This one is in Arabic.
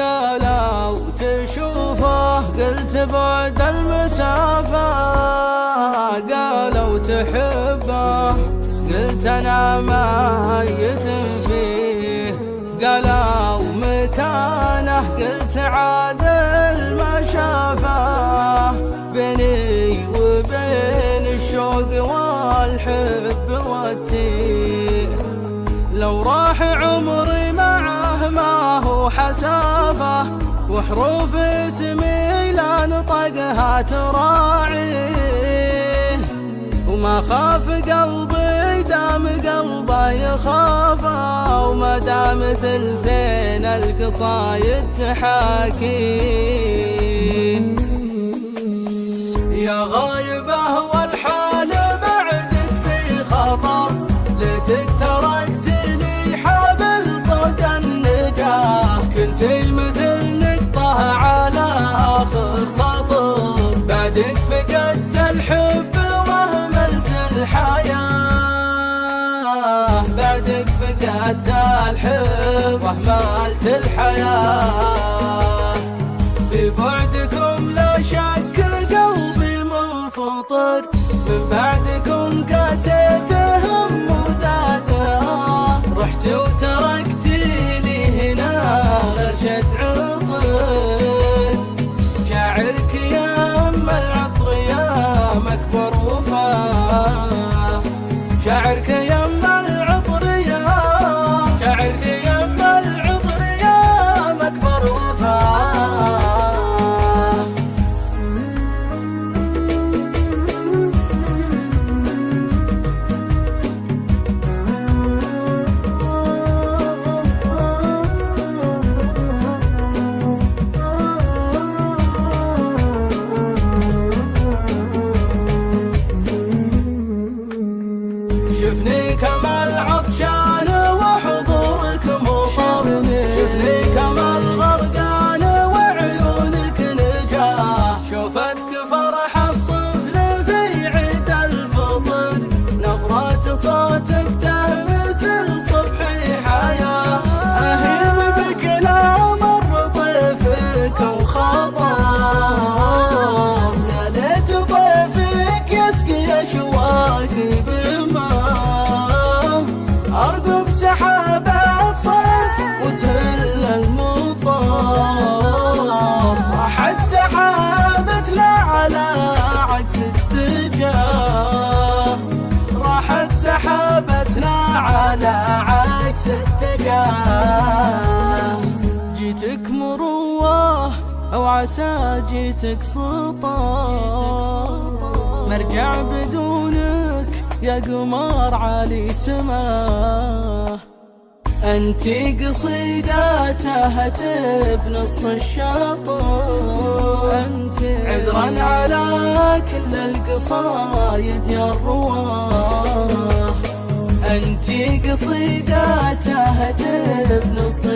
قالوا تشوفه قلت بعد المسافة. قالوا تحبه قلت أنا ميت فيه. قالوا مكانه قلت عادل ما شافه بيني وبين الشوق والحب والتيه. لو راح عمري معه ما هو حسافة وحروف اسمي لا نطقها تراعيه وما خاف قلبي دام قلبه يخافه. وما دام ثلثين القصايد تحاكيه كنتي مثل نقطة على آخر سطر. بعدك فقدت الحب وهملت الحياة. بعدك فقدت الحب وهملت الحياة. نجاه شوفتك على عكس الاتجاه راحت سحابتنا على عكس الاتجاه جيتك مروة أو عسى جيتك سطار مرجع بدونك يا قمر علي سماه انتي قصيدة تهت بنص الشاطر انتي عذرا على كل القصايد يا الرواه انتي قصيدة تهت بنص